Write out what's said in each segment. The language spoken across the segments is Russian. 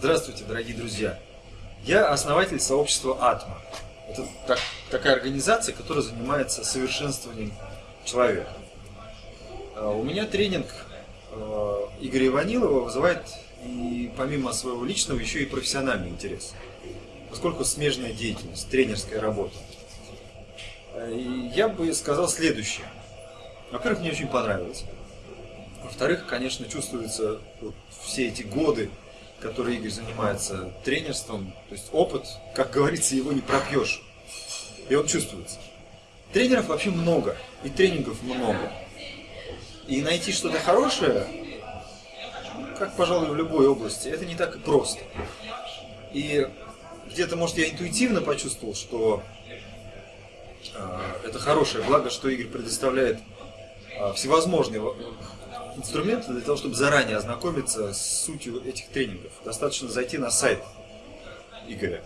Здравствуйте, дорогие друзья! Я основатель сообщества Атма. Это так, такая организация, которая занимается совершенствованием человека. А, у меня тренинг а, Игоря Иванилова вызывает и помимо своего личного еще и профессиональный интерес. Поскольку смежная деятельность, тренерская работа. А, и я бы сказал следующее. Во-первых, мне очень понравилось. Во-вторых, конечно, чувствуются вот все эти годы который Игорь занимается тренерством, то есть опыт, как говорится, его не пропьешь. И он чувствуется. Тренеров вообще много, и тренингов много. И найти что-то хорошее, как, пожалуй, в любой области, это не так и просто. И где-то, может, я интуитивно почувствовал, что э, это хорошее, благо, что Игорь предоставляет э, всевозможные инструменты для того, чтобы заранее ознакомиться с сутью этих тренингов. Достаточно зайти на сайт Игоря.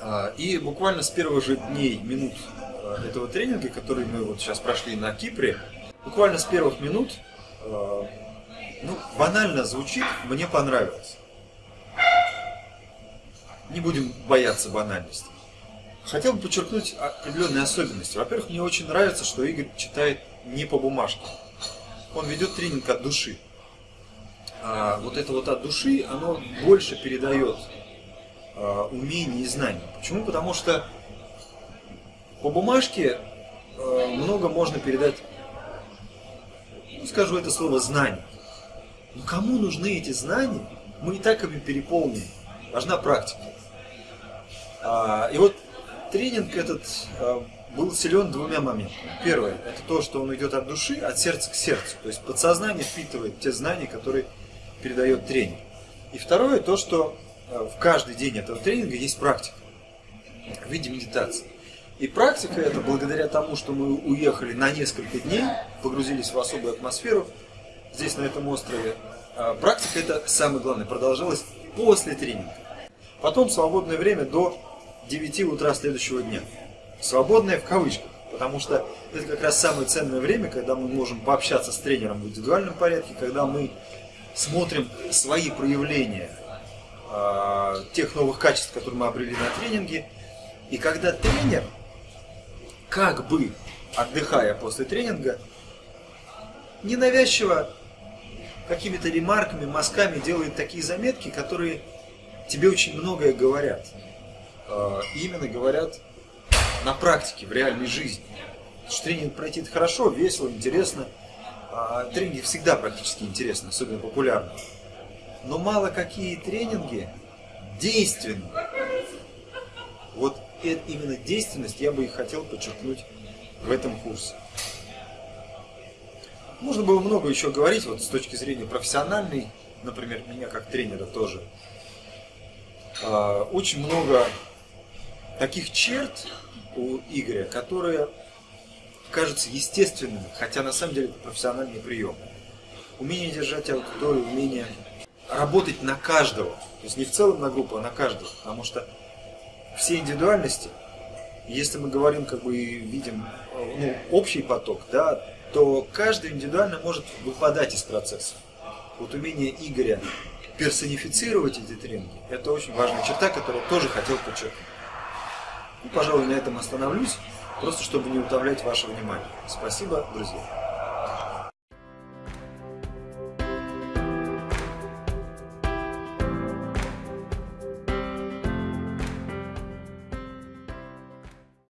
А, и буквально с первых же дней, минут а, этого тренинга, который мы вот сейчас прошли на Кипре, буквально с первых минут, а, ну, банально звучит, мне понравилось. Не будем бояться банальности. Хотел бы подчеркнуть определенные особенности. Во-первых, мне очень нравится, что Игорь читает не по бумажке он ведет тренинг от души. А вот это вот от души, оно больше передает а, умения и знания. Почему? Потому что по бумажке а, много можно передать, ну, скажу это слово, знания. Но кому нужны эти знания? Мы и так ими переполнены. Важна практика. А, и вот тренинг этот а, был силен двумя моментами. Первое, это то, что он идет от души, от сердца к сердцу. То есть подсознание впитывает те знания, которые передает тренер. И второе, то, что э, в каждый день этого тренинга есть практика в виде медитации. И практика это благодаря тому, что мы уехали на несколько дней, погрузились в особую атмосферу здесь, на этом острове. А практика это самое главное, продолжалась после тренинга. Потом свободное время до 9 утра следующего дня. Свободное в кавычках, потому что это как раз самое ценное время, когда мы можем пообщаться с тренером в индивидуальном порядке, когда мы смотрим свои проявления э, тех новых качеств, которые мы обрели на тренинге, и когда тренер, как бы отдыхая после тренинга, ненавязчиво какими-то ремарками, мазками делает такие заметки, которые тебе очень многое говорят. Э, именно говорят на практике, в реальной жизни. Тренинг пройти хорошо, весело, интересно. А тренинги всегда практически интересны, особенно популярны. Но мало какие тренинги действенны. Вот именно действенность я бы и хотел подчеркнуть в этом курсе. Можно было много еще говорить, вот с точки зрения профессиональной, например, меня как тренера тоже. А, очень много таких черт, у Игоря, которые кажутся естественными, хотя на самом деле это профессиональный прием. Умение держать аудиторию, умение работать на каждого, то есть не в целом на группу, а на каждого, потому что все индивидуальности, если мы говорим как бы видим ну, общий поток, да, то каждый индивидуально может выпадать из процесса. Вот умение Игоря персонифицировать эти тренинги, это очень важная черта, которую тоже хотел подчеркнуть. И, пожалуй, на этом остановлюсь, просто чтобы не утомлять ваше внимание. Спасибо, друзья.